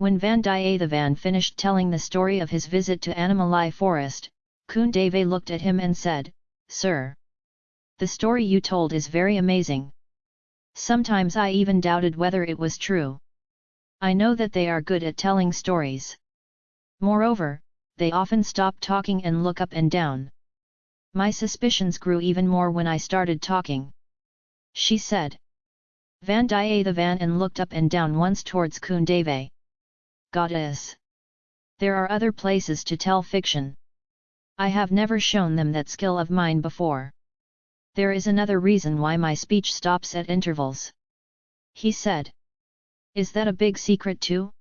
When Vandiyathevan finished telling the story of his visit to Animalai forest, Kundave looked at him and said, Sir! The story you told is very amazing. Sometimes I even doubted whether it was true. I know that they are good at telling stories. Moreover, they often stop talking and look up and down. My suspicions grew even more when I started talking. She said. Vandiyathevan and looked up and down once towards Kundave. Goddess! There are other places to tell fiction. I have never shown them that skill of mine before. There is another reason why my speech stops at intervals. He said. Is that a big secret too?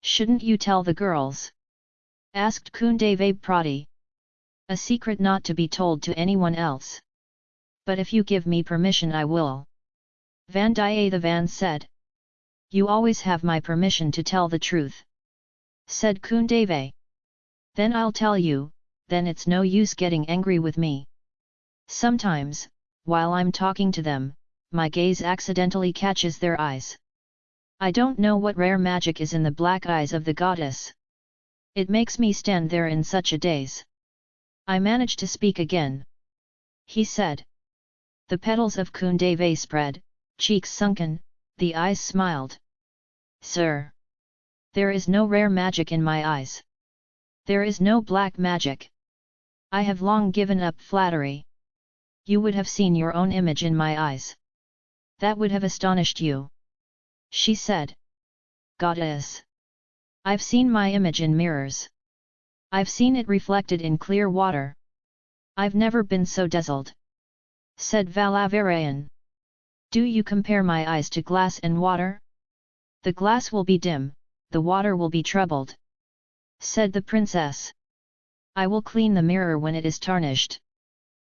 Shouldn't you tell the girls? Asked Kundave Prati. A secret not to be told to anyone else. But if you give me permission I will. Vandiyathevan said. You always have my permission to tell the truth. Said Kundave. Then I'll tell you, then it's no use getting angry with me. Sometimes, while I'm talking to them, my gaze accidentally catches their eyes. I don't know what rare magic is in the black eyes of the goddess. It makes me stand there in such a daze. I manage to speak again. He said. The petals of Kundave spread, cheeks sunken, the eyes smiled. Sir! There is no rare magic in my eyes. There is no black magic. I have long given up flattery. You would have seen your own image in my eyes. That would have astonished you. She said. Goddess! I've seen my image in mirrors. I've seen it reflected in clear water. I've never been so dazzled. Said Valavarayan. Do you compare my eyes to glass and water? The glass will be dim, the water will be troubled. Said the princess. I will clean the mirror when it is tarnished.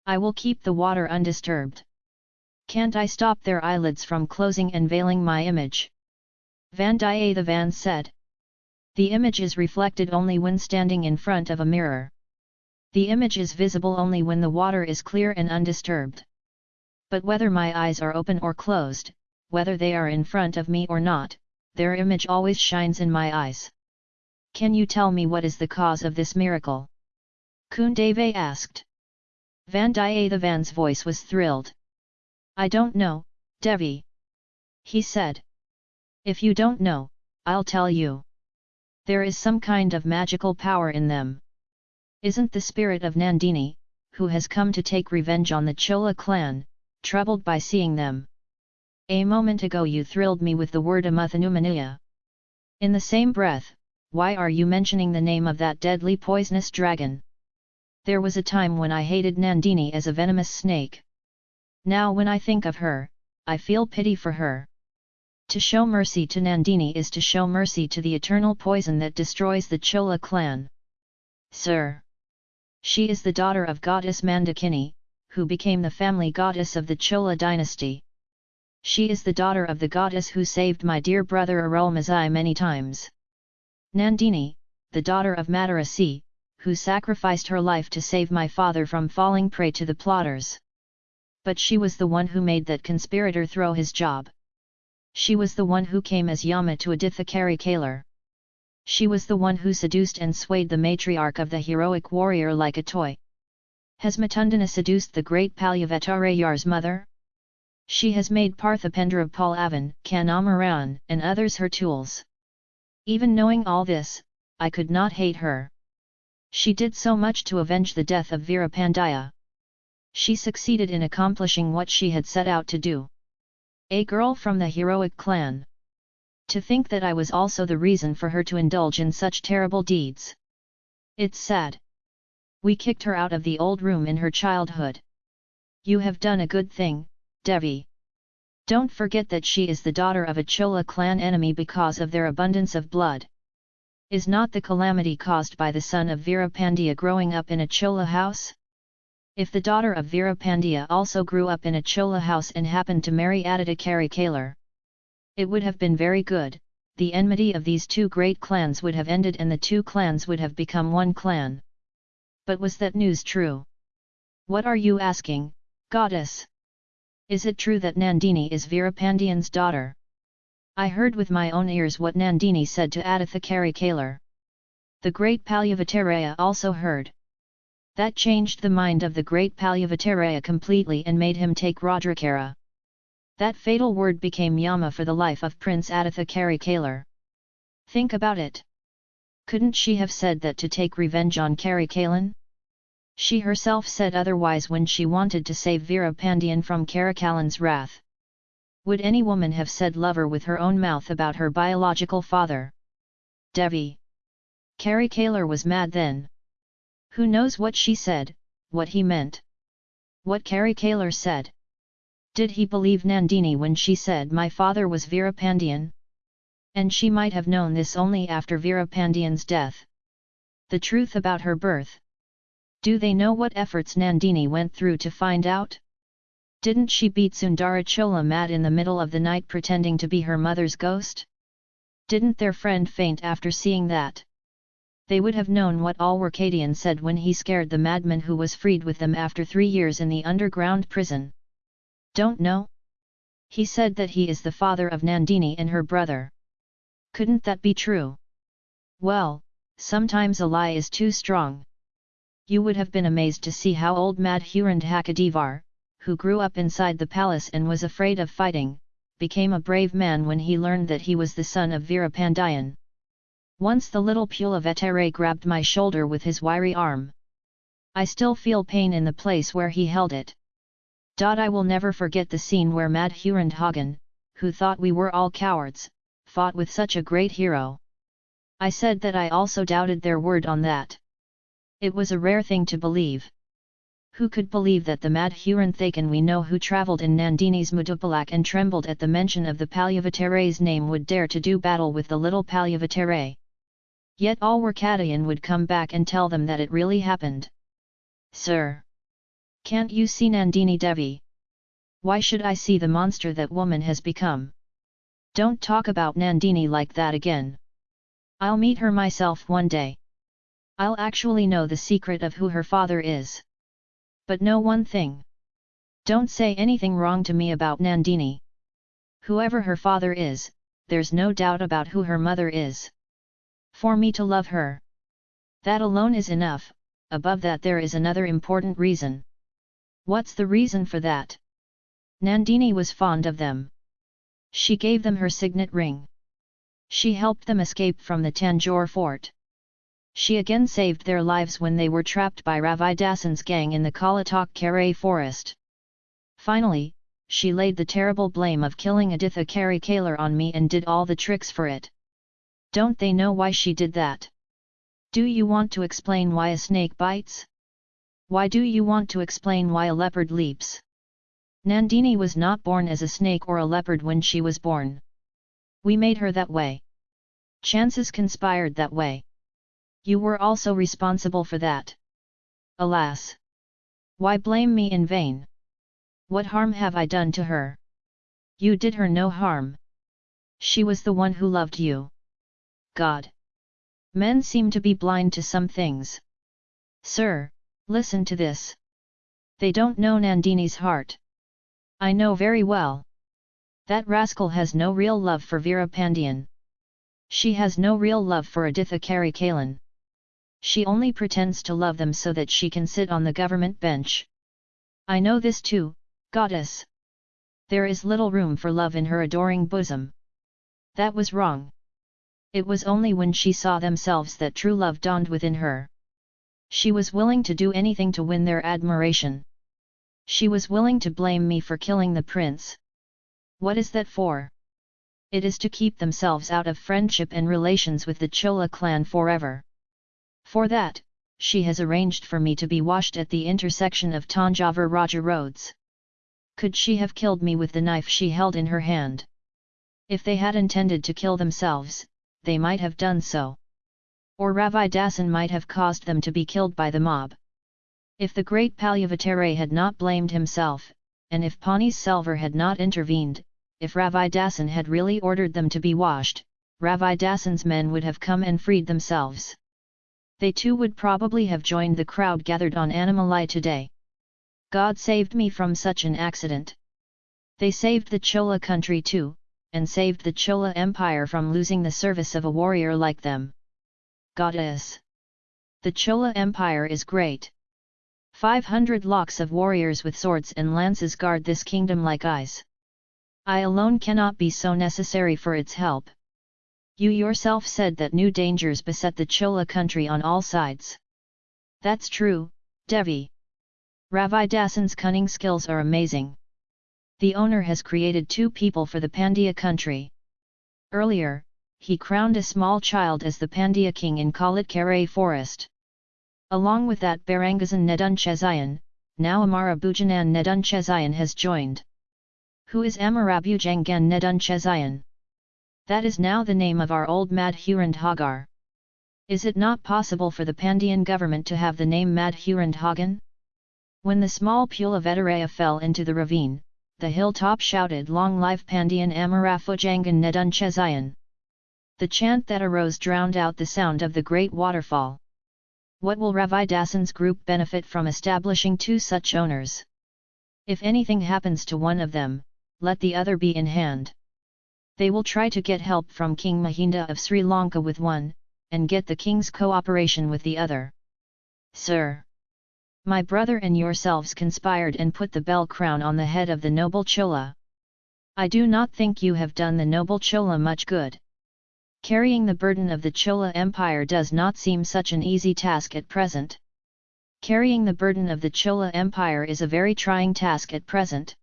I will keep the water undisturbed. Can't I stop their eyelids from closing and veiling my image? Vandiyathevan said. The image is reflected only when standing in front of a mirror. The image is visible only when the water is clear and undisturbed. But whether my eyes are open or closed, whether they are in front of me or not, their image always shines in my eyes. Can you tell me what is the cause of this miracle? Kundave asked. Vandiyathevan's voice was thrilled. I don't know, Devi. He said. If you don't know, I'll tell you. There is some kind of magical power in them. Isn't the spirit of Nandini, who has come to take revenge on the Chola clan, troubled by seeing them? A moment ago you thrilled me with the word Amuthanumaniya. In the same breath, why are you mentioning the name of that deadly poisonous dragon? There was a time when I hated Nandini as a venomous snake. Now when I think of her, I feel pity for her. To show mercy to Nandini is to show mercy to the eternal poison that destroys the Chola clan. Sir! She is the daughter of goddess Mandakini, who became the family goddess of the Chola dynasty. She is the daughter of the goddess who saved my dear brother Arulmozhi many times. Nandini, the daughter of Madarasi, who sacrificed her life to save my father from falling prey to the plotters. But she was the one who made that conspirator throw his job. She was the one who came as Yama to Aditha Karikalar. She was the one who seduced and swayed the matriarch of the heroic warrior like a toy. Has Matundana seduced the great Palyavetarayar's mother? She has made Parthipendra Palavan, Kandamaran, and others her tools. Even knowing all this, I could not hate her. She did so much to avenge the death of Veerapandiya. She succeeded in accomplishing what she had set out to do. A girl from the heroic clan. To think that I was also the reason for her to indulge in such terrible deeds. It's sad. We kicked her out of the old room in her childhood. You have done a good thing, Devi. Don't forget that she is the daughter of a Chola clan enemy because of their abundance of blood. Is not the calamity caused by the son of Veerapandiya growing up in a Chola house? If the daughter of Veerapandiya also grew up in a Chola house and happened to marry Aditya Kalar, it would have been very good, the enmity of these two great clans would have ended and the two clans would have become one clan. But was that news true? What are you asking, goddess? Is it true that Nandini is Veerapandiyan's daughter? I heard with my own ears what Nandini said to Aditha Karikalar. The great Palyavataraya also heard. That changed the mind of the great Palyavataraya completely and made him take Rudrakara. That fatal word became Yama for the life of Prince Aditha Karikalar. Think about it. Couldn't she have said that to take revenge on Karikalan? She herself said otherwise when she wanted to save Veera Pandian from Karikalan's wrath. Would any woman have said lover with her own mouth about her biological father? Devi. Karikalar was mad then. Who knows what she said, what he meant? What Karikalar said? Did he believe Nandini when she said my father was Veerapandian? And she might have known this only after Veerapandian's death. The truth about her birth. Do they know what efforts Nandini went through to find out? Didn't she beat Sundarachola mad in the middle of the night pretending to be her mother's ghost? Didn't their friend faint after seeing that? They would have known what all Alwarkadian said when he scared the madman who was freed with them after three years in the underground prison. Don't know? He said that he is the father of Nandini and her brother. Couldn't that be true? Well, sometimes a lie is too strong. You would have been amazed to see how old Madhurand Hakadevar, who grew up inside the palace and was afraid of fighting, became a brave man when he learned that he was the son of Veerapandian. Once the little Pulavettere grabbed my shoulder with his wiry arm. I still feel pain in the place where he held it. I will never forget the scene where Madhurand Hagen, who thought we were all cowards, fought with such a great hero. I said that I also doubted their word on that. It was a rare thing to believe. Who could believe that the Madhuran Thakan we know who travelled in Nandini's Mudupalak and trembled at the mention of the Palyavatere's name would dare to do battle with the little Palyavatere? Yet all Alwarkadayan would come back and tell them that it really happened. Sir! Can't you see Nandini Devi? Why should I see the monster that woman has become? Don't talk about Nandini like that again. I'll meet her myself one day. I'll actually know the secret of who her father is. But know one thing. Don't say anything wrong to me about Nandini. Whoever her father is, there's no doubt about who her mother is. For me to love her. That alone is enough, above that there is another important reason. What's the reason for that? Nandini was fond of them. She gave them her signet ring. She helped them escape from the Tanjore fort. She again saved their lives when they were trapped by Ravidasan's gang in the Kalatak Kare forest. Finally, she laid the terrible blame of killing Aditha Karikalar on me and did all the tricks for it. Don't they know why she did that? Do you want to explain why a snake bites? Why do you want to explain why a leopard leaps? Nandini was not born as a snake or a leopard when she was born. We made her that way. Chances conspired that way. You were also responsible for that. Alas! Why blame me in vain? What harm have I done to her? You did her no harm. She was the one who loved you. God! Men seem to be blind to some things. Sir, listen to this. They don't know Nandini's heart. I know very well. That rascal has no real love for Vera Pandian. She has no real love for Aditha Karikalan. She only pretends to love them so that she can sit on the government bench. I know this too, goddess. There is little room for love in her adoring bosom. That was wrong. It was only when she saw themselves that true love dawned within her. She was willing to do anything to win their admiration. She was willing to blame me for killing the prince. What is that for? It is to keep themselves out of friendship and relations with the Chola clan forever. For that, she has arranged for me to be washed at the intersection of Tanjavur Raja roads. Could she have killed me with the knife she held in her hand? If they had intended to kill themselves, they might have done so. Or Ravi Dasan might have caused them to be killed by the mob. If the great Palyavatere had not blamed himself, and if Pani Selvar had not intervened, if Ravi Dasan had really ordered them to be washed, Ravi Dasan's men would have come and freed themselves they too would probably have joined the crowd gathered on Animalai today. God saved me from such an accident. They saved the Chola country too, and saved the Chola Empire from losing the service of a warrior like them. Goddess! The Chola Empire is great. 500 lakhs of warriors with swords and lances guard this kingdom like eyes. I alone cannot be so necessary for its help. You yourself said that new dangers beset the Chola country on all sides. That's true, Devi. Ravidasan's cunning skills are amazing. The owner has created two people for the Pandya country. Earlier, he crowned a small child as the Pandya king in Kalatkare forest. Along with that Barangazan Nedunchezayan, now Amarabujangan Nedunchezayan has joined. Who is Amarabujangan Nedunchezayan? That is now the name of our old Madhurand Hagar. Is it not possible for the Pandyan government to have the name Madhurand Hagan? When the small Pula Vedaraya fell into the ravine, the hilltop shouted Long life Pandyan Amarabujangan Nedunchezayan. The chant that arose drowned out the sound of the great waterfall. What will Ravidasan's group benefit from establishing two such owners? If anything happens to one of them, let the other be in hand. They will try to get help from King Mahinda of Sri Lanka with one, and get the king's cooperation with the other. Sir! My brother and yourselves conspired and put the bell crown on the head of the noble Chola. I do not think you have done the noble Chola much good. Carrying the burden of the Chola Empire does not seem such an easy task at present. Carrying the burden of the Chola Empire is a very trying task at present.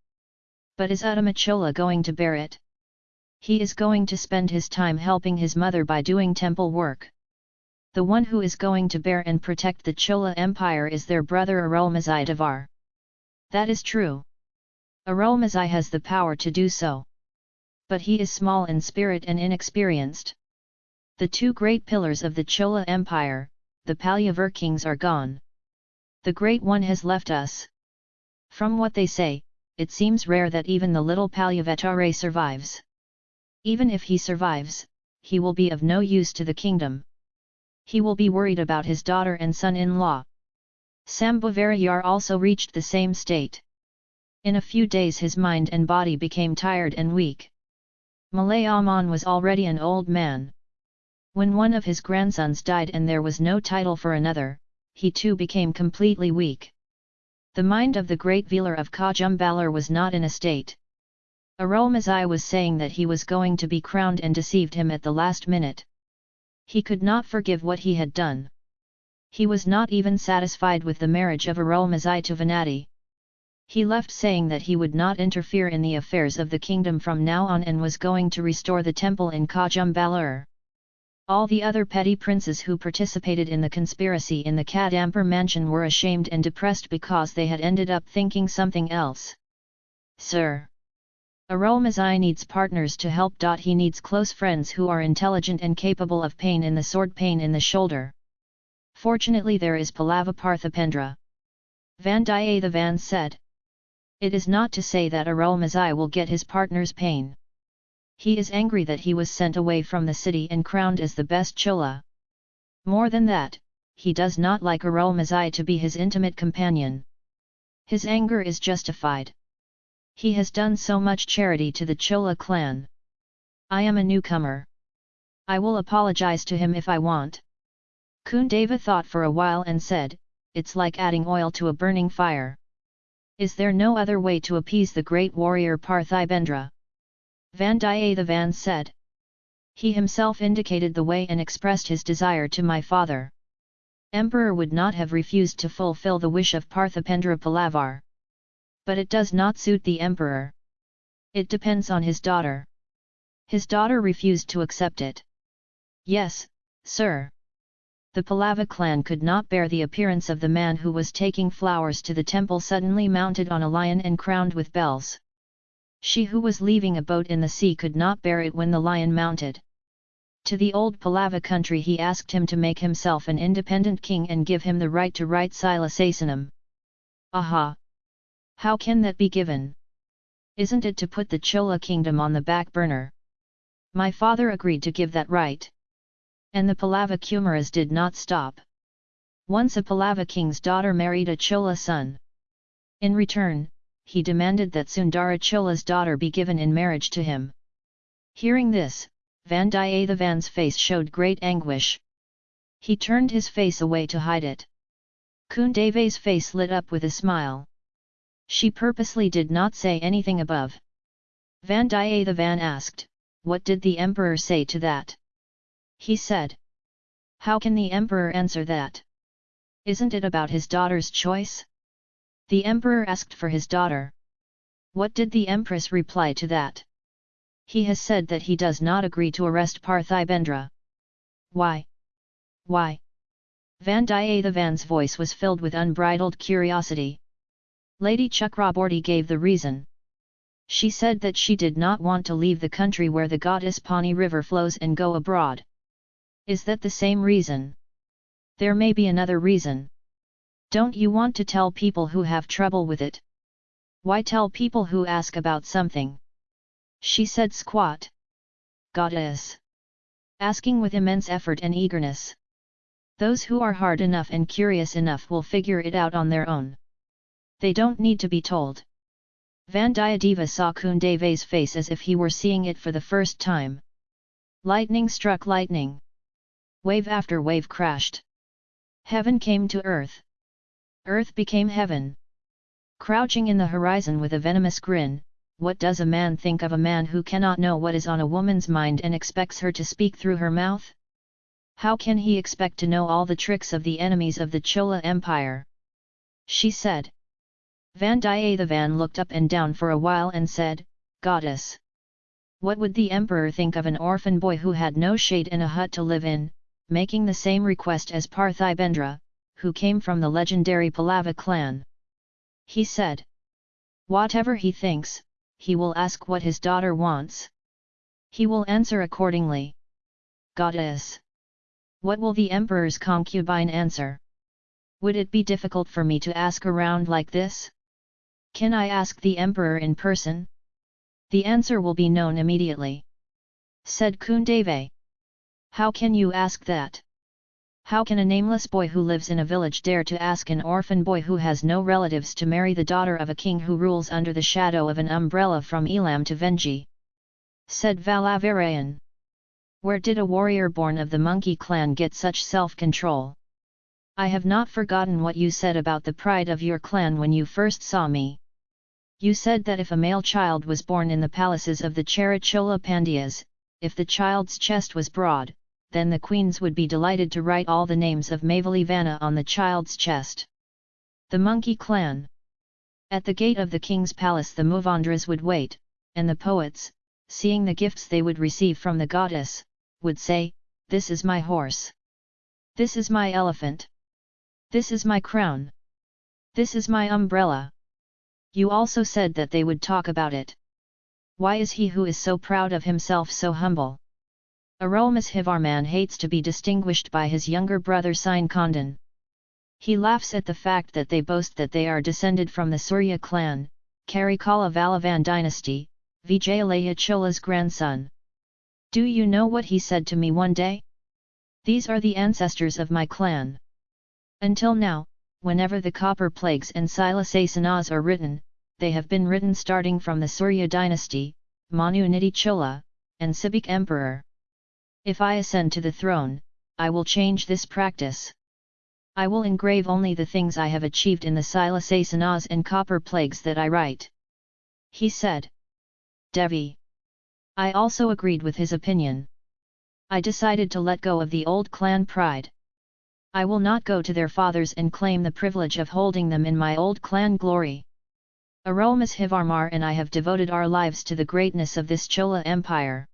But is Uttama Chola going to bear it? He is going to spend his time helping his mother by doing temple work. The one who is going to bear and protect the Chola Empire is their brother Arulmozhi Devar. That is true. Arulmozhi has the power to do so. But he is small in spirit and inexperienced. The two great pillars of the Chola Empire, the Palyavar kings are gone. The Great One has left us. From what they say, it seems rare that even the little Palyavatare survives. Even if he survives, he will be of no use to the kingdom he will be worried about his daughter and son-in-law. Sambhavarayar also reached the same state. In a few days his mind and body became tired and weak. Malayaman was already an old man. When one of his grandsons died and there was no title for another, he too became completely weak. The mind of the great Velar of Kajumbalar was not in a state. Arulmozhi was saying that he was going to be crowned and deceived him at the last minute. He could not forgive what he had done. He was not even satisfied with the marriage of Arulmozhi to Vanati. He left saying that he would not interfere in the affairs of the kingdom from now on and was going to restore the temple in Kajumbalur. All the other petty princes who participated in the conspiracy in the Kadampur mansion were ashamed and depressed because they had ended up thinking something else. Sir! Arulmozhi needs partners to help. He needs close friends who are intelligent and capable of pain in the sword pain in the shoulder. Fortunately there is Palava Parthipendra. Vandiyathevan said. It is not to say that Arulmozhi will get his partner's pain. He is angry that he was sent away from the city and crowned as the best Chola. More than that, he does not like Arulmozhi to be his intimate companion. His anger is justified. He has done so much charity to the Chola clan. I am a newcomer. I will apologize to him if I want. Kundava thought for a while and said, it's like adding oil to a burning fire. Is there no other way to appease the great warrior Parthibendra? Vandiyathevan said. He himself indicated the way and expressed his desire to my father. Emperor would not have refused to fulfill the wish of Parthipendra Palavar but it does not suit the emperor. It depends on his daughter. His daughter refused to accept it. Yes, sir. The Pallava clan could not bear the appearance of the man who was taking flowers to the temple suddenly mounted on a lion and crowned with bells. She who was leaving a boat in the sea could not bear it when the lion mounted. To the old Pallava country he asked him to make himself an independent king and give him the right to write Silasasanam. Aha! How can that be given? Isn't it to put the Chola kingdom on the back burner? My father agreed to give that right. And the Pallava Kumaras did not stop. Once a Pallava king's daughter married a Chola son. In return, he demanded that Sundara Chola's daughter be given in marriage to him. Hearing this, Vandiyathevan's face showed great anguish. He turned his face away to hide it. Kundeve's face lit up with a smile. She purposely did not say anything above. Vandiyathevan van asked, what did the emperor say to that? He said. How can the emperor answer that? Isn't it about his daughter's choice? The emperor asked for his daughter. What did the empress reply to that? He has said that he does not agree to arrest Parthibendra. Why? Why? Vandiyathevan's voice was filled with unbridled curiosity. Lady Chakraborty gave the reason. She said that she did not want to leave the country where the goddess Pani river flows and go abroad. Is that the same reason? There may be another reason. Don't you want to tell people who have trouble with it? Why tell people who ask about something? She said squat. Goddess. Asking with immense effort and eagerness. Those who are hard enough and curious enough will figure it out on their own. They don't need to be told. Vandiyadeva saw Kundeve's face as if he were seeing it for the first time. Lightning struck lightning. Wave after wave crashed. Heaven came to earth. Earth became heaven. Crouching in the horizon with a venomous grin, what does a man think of a man who cannot know what is on a woman's mind and expects her to speak through her mouth? How can he expect to know all the tricks of the enemies of the Chola Empire? She said. Vandiyathevan looked up and down for a while and said, Goddess! What would the emperor think of an orphan boy who had no shade in a hut to live in, making the same request as Parthibendra, who came from the legendary Pallava clan? He said. Whatever he thinks, he will ask what his daughter wants. He will answer accordingly. Goddess! What will the emperor's concubine answer? Would it be difficult for me to ask around like this? Can I ask the emperor in person? The answer will be known immediately. Said Kundave. How can you ask that? How can a nameless boy who lives in a village dare to ask an orphan boy who has no relatives to marry the daughter of a king who rules under the shadow of an umbrella from Elam to Vengi? Said Valavarayan. Where did a warrior born of the monkey clan get such self-control? I have not forgotten what you said about the pride of your clan when you first saw me. You said that if a male child was born in the palaces of the Charachola Pandyas, if the child's chest was broad, then the queens would be delighted to write all the names of Mavalivana on the child's chest. The monkey clan. At the gate of the king's palace the Muvandras would wait, and the poets, seeing the gifts they would receive from the goddess, would say, This is my horse. This is my elephant. This is my crown. This is my umbrella. You also said that they would talk about it. Why is he who is so proud of himself so humble? Arulmozhivarman hates to be distinguished by his younger brother Sine Kondan. He laughs at the fact that they boast that they are descended from the Surya clan, Karikala Valavan dynasty, Vijayalaya Chola's grandson. Do you know what he said to me one day? These are the ancestors of my clan. Until now, whenever the copper plagues and Silasasanas are written, they have been written starting from the Surya dynasty, Manu Nidhi Chola, and Sibik Emperor. If I ascend to the throne, I will change this practice. I will engrave only the things I have achieved in the Silasasanas and copper plagues that I write. He said. Devi. I also agreed with his opinion. I decided to let go of the old clan pride. I will not go to their fathers and claim the privilege of holding them in my old clan glory. Arulmozhivarmar and I have devoted our lives to the greatness of this Chola Empire.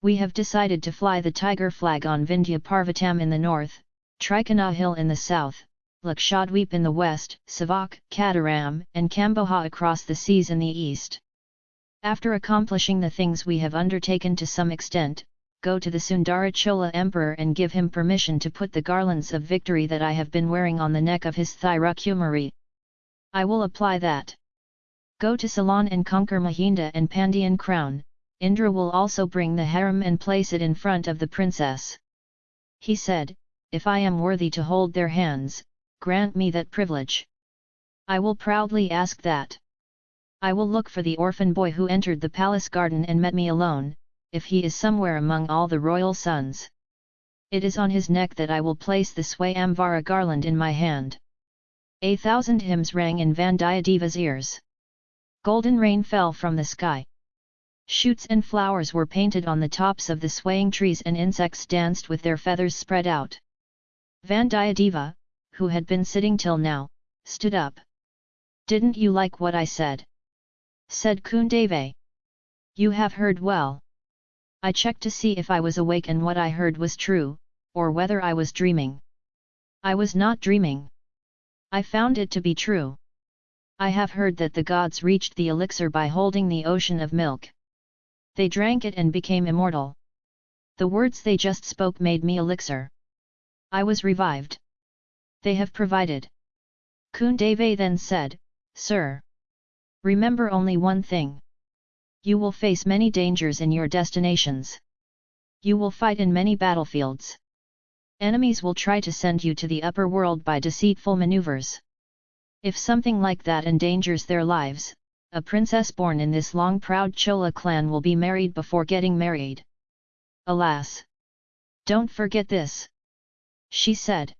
We have decided to fly the tiger flag on Vindhya Parvatam in the north, Trikana Hill in the south, Lakshadweep in the west, Savak, Kataram, and Kamboja across the seas in the east. After accomplishing the things we have undertaken to some extent, go to the Sundarachola emperor and give him permission to put the garlands of victory that I have been wearing on the neck of his Thirukumari. I will apply that. Go to Ceylon and conquer Mahinda and Pandian crown, Indra will also bring the harem and place it in front of the princess. He said, if I am worthy to hold their hands, grant me that privilege. I will proudly ask that. I will look for the orphan boy who entered the palace garden and met me alone, if he is somewhere among all the royal sons. It is on his neck that I will place the Swayamvara garland in my hand. A thousand hymns rang in Vandiyadeva's ears. Golden rain fell from the sky. Shoots and flowers were painted on the tops of the swaying trees and insects danced with their feathers spread out. Vandiyadeva, who had been sitting till now, stood up. Didn't you like what I said? Said Kundave. You have heard well. I checked to see if I was awake and what I heard was true, or whether I was dreaming. I was not dreaming. I found it to be true. I have heard that the gods reached the elixir by holding the ocean of milk. They drank it and became immortal. The words they just spoke made me elixir. I was revived. They have provided. Kundave then said, Sir. Remember only one thing. You will face many dangers in your destinations. You will fight in many battlefields. Enemies will try to send you to the upper world by deceitful maneuvers. If something like that endangers their lives, a princess born in this long proud Chola clan will be married before getting married. Alas! Don't forget this! She said.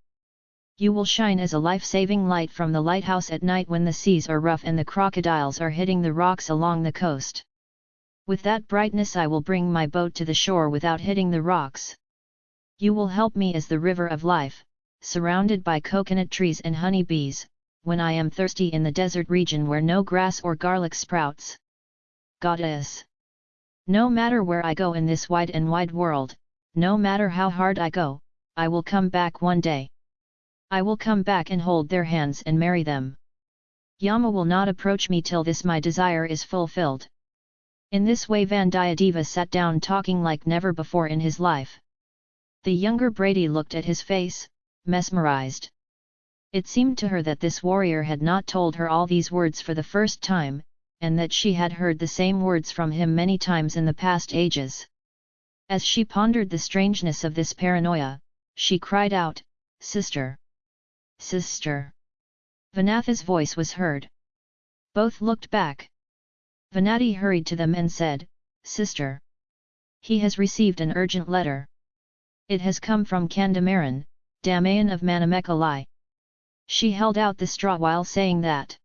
You will shine as a life-saving light from the lighthouse at night when the seas are rough and the crocodiles are hitting the rocks along the coast. With that brightness I will bring my boat to the shore without hitting the rocks. You will help me as the river of life, surrounded by coconut trees and honey bees, when I am thirsty in the desert region where no grass or garlic sprouts. Goddess! No matter where I go in this wide and wide world, no matter how hard I go, I will come back one day. I will come back and hold their hands and marry them. Yama will not approach me till this my desire is fulfilled. In this way Vandiyadeva sat down talking like never before in his life. The younger Brady looked at his face, mesmerized. It seemed to her that this warrior had not told her all these words for the first time, and that she had heard the same words from him many times in the past ages. As she pondered the strangeness of this paranoia, she cried out, Sister! Sister! Vanatha's voice was heard. Both looked back. Vanati hurried to them and said, Sister! He has received an urgent letter. It has come from Kandamaran, Damayan of Manamekalai. She held out the straw while saying that.